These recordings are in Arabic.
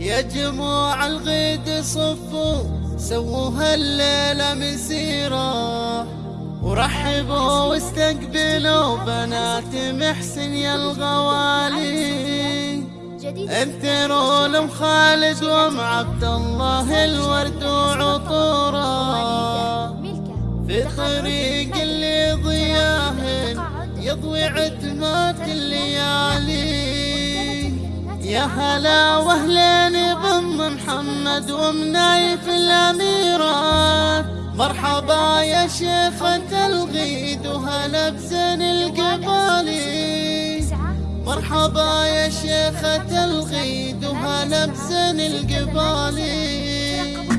يا جموع الغيد صفوا سووا الليلة مسيرة ورحبوا واستقبلوا بنات محسن يا الغوالي انثروا لهم خالد وأم عبد الله الورد وعطورة. في طريق اللي ضياه يضوي عتمات الليالي. يا هلا واهلين محمد ومنايف الاميرات مرحبا يا شيخة الغيد وهلا بزين القبالي مرحبا يا شيخة الغيد وهلا بزين القبالي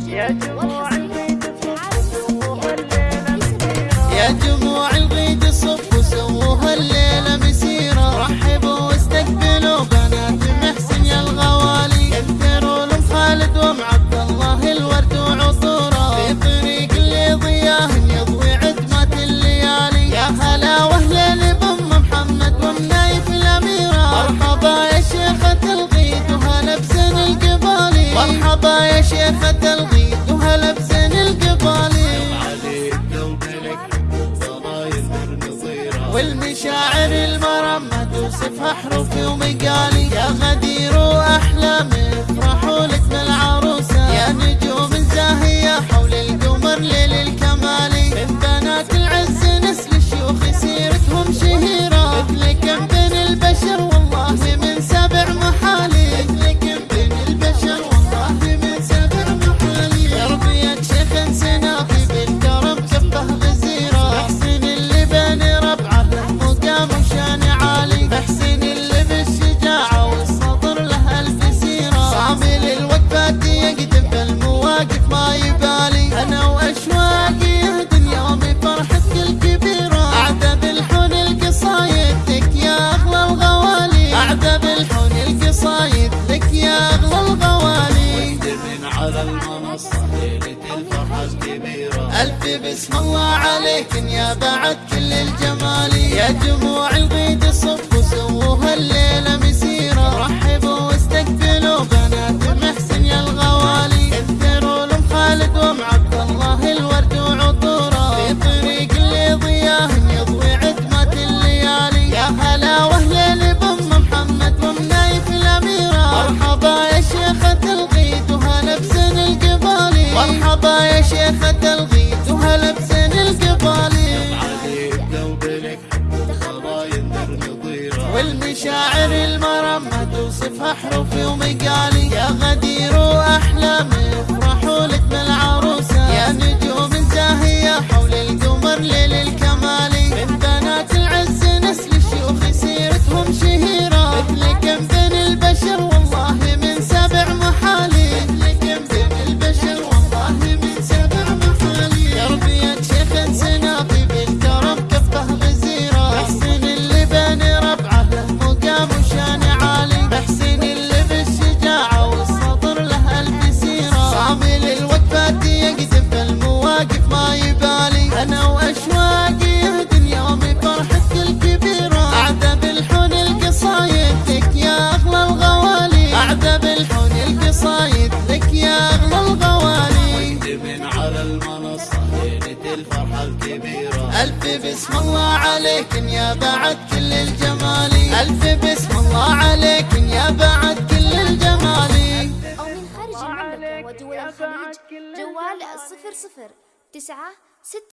يا جموع والمشاعر المرمى توصفها حروفي ومقالي. يا غدير واحلامي افرحوا لك بالعروسة. يا نجوم زاهيه حول القمر ليل الكمالي من بنات العز نسل الشيوخ سيرتهم شهيره المنصة ليلة الفرحة الكبيرة ألف بسم الله عليكن يا بعد كل الجمال. يا جموع الغيد صفوا مرحبا يا شيخة الغيد وهلا بزين القبالي بلك خضايا نظيرة والمشاعر المرمى توصفها حروفي ومقالي يا غدير واحلامي افرحوا لك بالعروسة. ليلة الفرحة الكبيرة ألف بسم الله عليكن يا بعد كل الجمال. ألف بسم الله عليكن يا بعد كل الجمال. أو من خارج المملكة ودول الخليج جوال صفر صفر تسعة ستة